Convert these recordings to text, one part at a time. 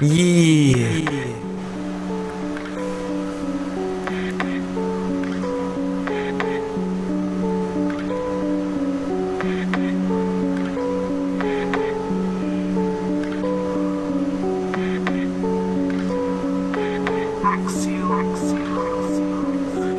Еее.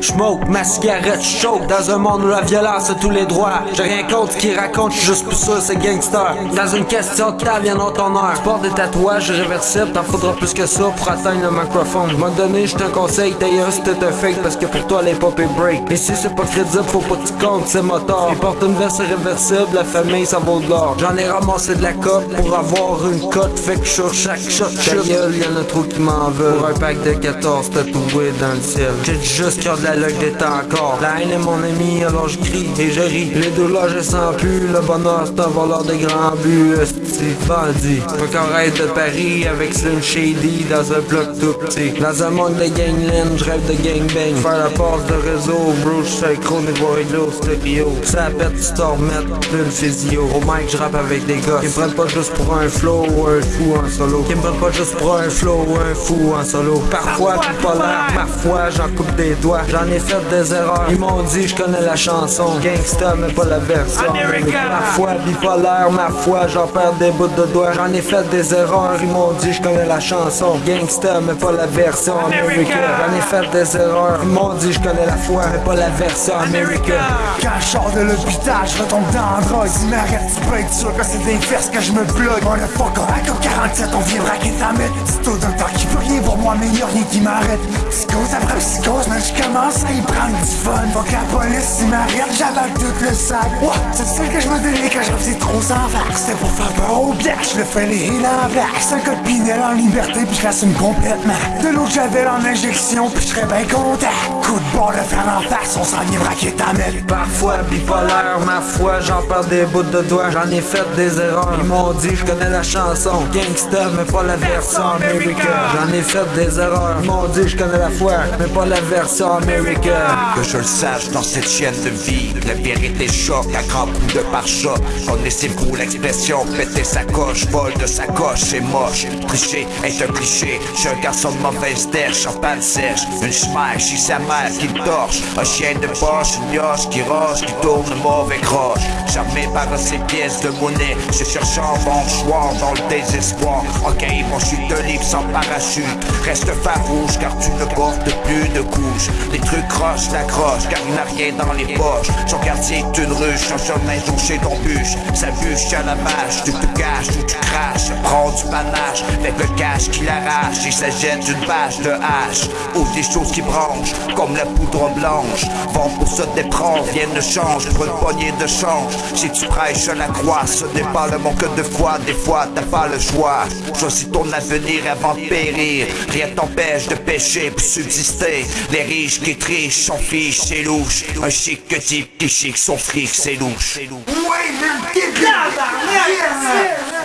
J'smoke ma cigarette chaude dans un monde où la violence a tous les droits. J'ai rien contre ce qu'ils racontent, j'suis juste plus sûr c'est gangster. Dans une question de temps, viendra ton heure. Sport des tatouages réversibles, t'en faudra plus que ça pour atteindre le microphone. M'en donné, j'te un conseil, d'ailleurs si t'es un fake parce que pour toi les pop est break. Et si c'est pas crédible, faut pas que tu comptes, c'est moteur. Ils portent une veste réversible, la famille ça vaut de l'or. J'en ai ramassé de la cote pour avoir une cote, fait que sur chaque shot, ta gueule, y'en a trop qui m'en veulent. Pour un pack de 14 tatoués dans le ciel. J'ai juste a de la luck d'état encore. La haine est mon ami, alors je crie et je ris. Les douleurs, je sens plus. Le bonheur, c'est un voleur de grands buts. Esti, bandit. Rêve de Paris avec Slim Shady dans un bloc tout petit. Dans un monde de gangland, je rêve de gangbang. Faire la passe de réseau, bro, je suis chronique Voido, stéréo. Ça pète, tu t'en remettes d'une physio. Au mic, je rappe avec des gars qui me prennent pas juste pour un flow ou un fou en solo. Qui me prennent pas juste pour un flow ou un fou en solo. Parfois, tout pas l'air, parfois, j'en coupe des doigts. J'en ai fait des erreurs. Ils m'ont dit, je connais la chanson. Gangsta, mais pas la version. Ma foi bipolaire, ma foi, j'en perds des bouts de doigts. J'en ai fait des erreurs. Ils m'ont dit, je connais la chanson. Gangsta, mais pas la version américaine. J'en ai fait des erreurs. Ils m'ont dit, je connais la foi, mais pas la version américaine. Quand je sors de l'hôpital, je retombe dans la drogue Si m'arrête, tu peux être sûr que c'est des fesses que je me bloque Motherfucker, avec 47, on vient braquer ta mette C'est au docteur qui peut rien pour moi, mais y'a rien qui m'arrête Psychose après psychose, mais je commence à y prendre du fun Fuck la police, ils m'arrêtent, j'avale tout le sac Ouais, c'est celle que je me donnais quand je refaisais trop sans vague C'était pour faire peur au black, je le fais les en C'est un code Pinel en liberté, puis je l'assume complètement De l'autre j'avais en injection, puis je serais bien content Coup de bord de fer en face, on s'en vient braquer ta Parfois bipolaire, ma foi, j'en perds des bouts de doigts. J'en ai fait des erreurs. Ils m'ont dit, je connais la chanson. Gangsta, mais pas la version américaine. J'en ai fait des erreurs. Ils m'ont dit, je connais la foi, mais pas la version américaine. Que je le sache dans cette chaîne de vie La vérité choque à grands coups de pare-choc. Connaissez-vous l'expression péter sa coche, vol de sa coche, c'est moche. Tricher est un cliché, suis un garçon de mauvaise terre, champagne sèche. Une schmack, chez sa mère qui torche. Un chien de poche, une mioche qui roche, qui tourne mauvais croche. Jamais par ces pièces de monnaie, je cherche bon choix dans le désespoir. Ok, mon chute de livre sans parachute. Reste farouche car tu ne portes plus de couches Les la croche car il n'a rien dans les poches. Son quartier est une ruche, un chemin touché d'embûche Sa bûche. À la vache, tu te caches ou tu craches Prends du panache avec le cash qui l'arrache Et ça jette une bâche de hache. Ou des choses qui branchent comme la poudre blanche. Vent pour se déprendre, viennent de change pour une poignée de change. Si tu prêches à la croix, ce n'est pas le manque de foi. Des fois t'as pas le choix. Choisis ton avenir avant de périr. Rien t'empêche de pécher pour subsister. Les riches qui trichent sont fiches, c'est louche. Un chic type qui chic son fric, c'est louche. Ouais, même débile! Yes!